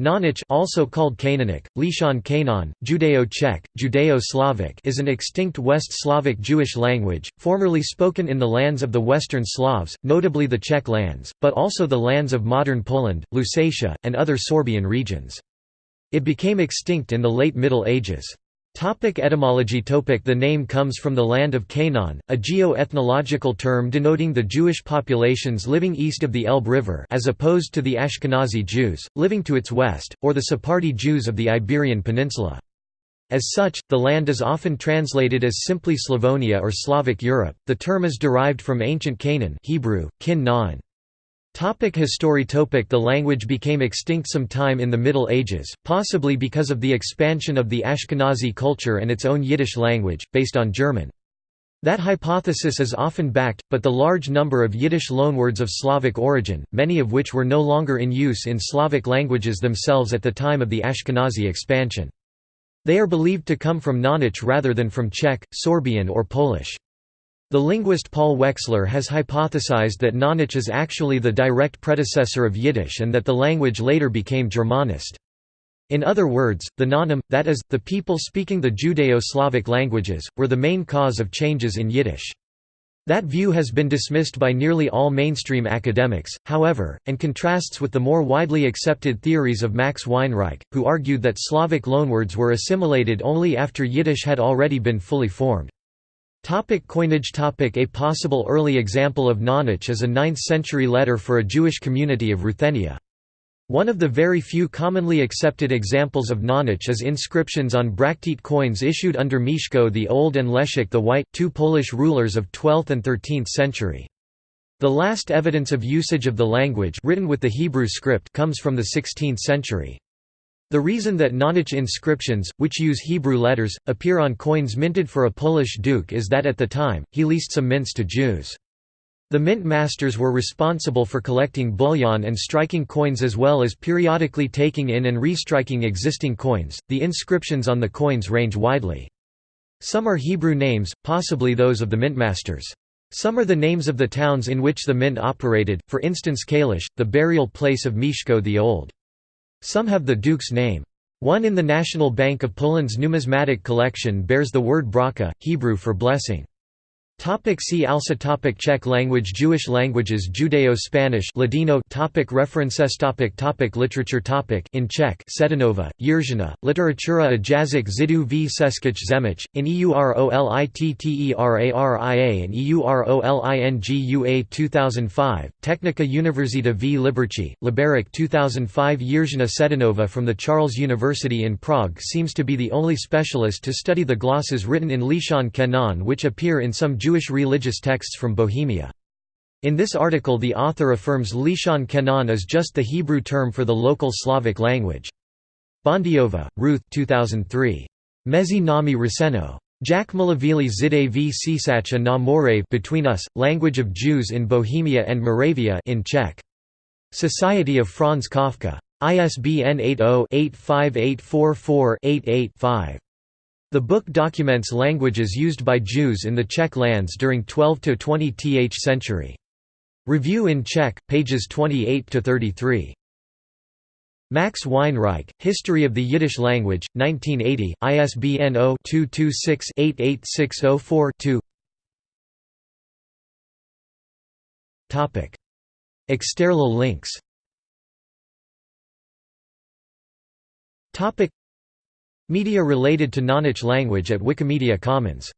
Knaanic also called Canaanic, Lishan Canaan, Judeo-Czech, Judeo-Slavic is an extinct West Slavic Jewish language, formerly spoken in the lands of the Western Slavs, notably the Czech lands, but also the lands of modern Poland, Lusatia, and other Sorbian regions. It became extinct in the late Middle Ages. Topic etymology topic The name comes from the land of Canaan, a geo-ethnological term denoting the Jewish populations living east of the Elbe River as opposed to the Ashkenazi Jews, living to its west, or the Sephardi Jews of the Iberian Peninsula. As such, the land is often translated as simply Slavonia or Slavic Europe. The term is derived from ancient Canaan Hebrew, kin. Topic history topic The language became extinct sometime in the Middle Ages, possibly because of the expansion of the Ashkenazi culture and its own Yiddish language, based on German. That hypothesis is often backed, but the large number of Yiddish loanwords of Slavic origin, many of which were no longer in use in Slavic languages themselves at the time of the Ashkenazi expansion. They are believed to come from Knaanic rather than from Czech, Sorbian or Polish. The linguist Paul Wexler has hypothesized that Knaanic is actually the direct predecessor of Yiddish and that the language later became Germanist. In other words, the Knaanim, that is, the people speaking the Judeo-Slavic languages, were the main cause of changes in Yiddish. That view has been dismissed by nearly all mainstream academics, however, and contrasts with the more widely accepted theories of Max Weinreich, who argued that Slavic loanwords were assimilated only after Yiddish had already been fully formed. Topic coinage topic A possible early example of Knaanic is a 9th-century letter for a Jewish community of Ruthenia. One of the very few commonly accepted examples of Knaanic is inscriptions on Bracteate coins issued under Mieszko the Old and Leszek the White, two Polish rulers of 12th and 13th century. The last evidence of usage of the language written with the Hebrew script comes from the 16th century. The reason that Knaanic inscriptions, which use Hebrew letters, appear on coins minted for a Polish duke is that at the time, he leased some mints to Jews. The mint masters were responsible for collecting bullion and striking coins as well as periodically taking in and restriking existing coins. The inscriptions on the coins range widely. Some are Hebrew names, possibly those of the mintmasters. Some are the names of the towns in which the mint operated, for instance Kalisz, the burial place of Mieszko the Old. Some have the duke's name. One in the National Bank of Poland's numismatic collection bears the word braka, Hebrew for blessing. Topic see also topic Czech language Jewish languages Judeo-Spanish Ladino topic References topic topic Literature topic In Czech Šedinová, Jiřina, Literatura a jazyk Zidu v Seskich Zemich, in EUROLITTERARIA and EUROLINGUA 2005, Technica Univerzita v Liberci, Liberec 2005 Jiřina Šedinová from the Charles University in Prague seems to be the only specialist to study the glosses written in Lishan Canaan which appear in some Jewish Jewish religious texts from Bohemia. In this article the author affirms Lishan Canaan is just the Hebrew term for the local Slavic language. Bondyová, Ruth 2003. Mezi nami Ruseno. Jack Malavili Zide v Sisacha na More Between Us, Language of Jews in Bohemia and Moravia in Czech. Society of Franz Kafka. ISBN 80-85844-88-5. The book documents languages used by Jews in the Czech lands during 12–20th century. Review in Czech, pages 28–33. Max Weinreich, History of the Yiddish Language, 1980, ISBN 0-226-88604-2 External links Media related to Knaanic language at Wikimedia Commons